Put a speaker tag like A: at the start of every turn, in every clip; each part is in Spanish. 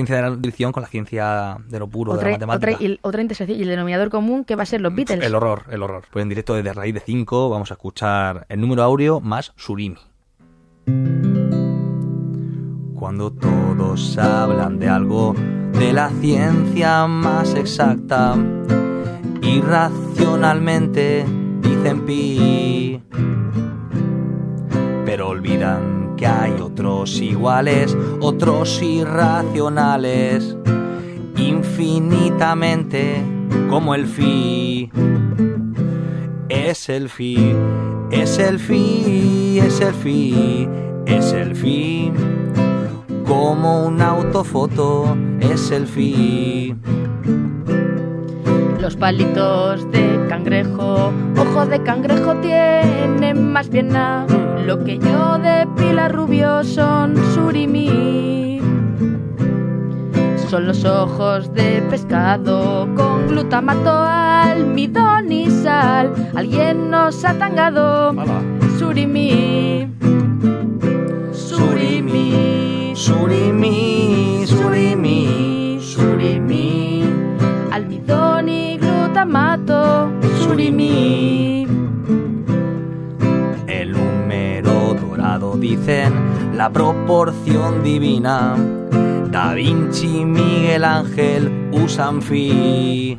A: ciencia de la nutrición con la ciencia de lo puro, de
B: Otra,
A: la matemática.
B: otra, y, otra intersección y el denominador común que va a ser los Beatles.
A: El horror, el horror. Pues en directo desde raíz de 5 vamos a escuchar el número áureo más Surimi. Cuando todos hablan de algo de la ciencia más exacta, irracionalmente dicen pi, que hay otros iguales, otros irracionales, infinitamente como el fi. Es el fi, es el fi, es el fi, es el fi. Como una autofoto es el fi.
B: Los palitos de cangrejo, ojo de cangrejo tienen más bien nada. Lo que yo de pila rubio son surimi. Son los ojos de pescado con glutamato, almidón y sal. Alguien nos ha tangado. Surimi. Surimi.
A: El número dorado dicen la proporción divina. Da Vinci, Miguel Ángel usan fi.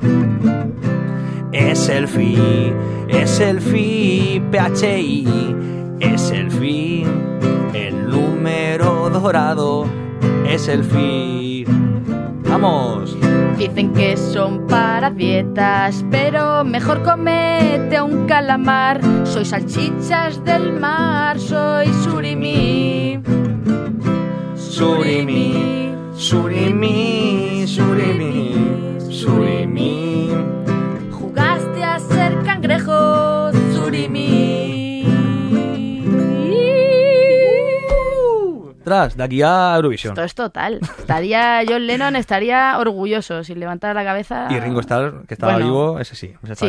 A: Es el fi, es el fi, PHI, es el fi. El número dorado es el fi. ¡Vamos!
B: Dicen que son para dietas, pero mejor comete un calamar. Soy salchichas del mar, soy surimi.
A: Surimi, surimi, surimi, surimi. Tras, de aquí a Eurovisión.
B: Esto es total. Estaría John Lennon estaría orgulloso si levantara la cabeza.
A: Y Ringo Starr, que estaba
B: Bueno,
A: vivo, ese sí. ese
B: Sí,